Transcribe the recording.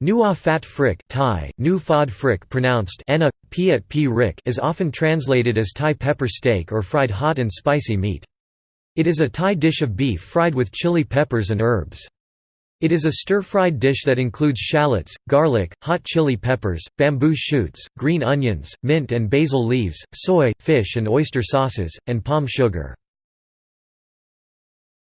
Nuea phat phrik Thai, nu fod frick pronounced ena, at p rick is often translated as Thai pepper steak or fried hot and spicy meat. It is a Thai dish of beef fried with chili peppers and herbs. It is a stir-fried dish that includes shallots, garlic, hot chili peppers, bamboo shoots, green onions, mint and basil leaves, soy, fish and oyster sauces, and palm sugar.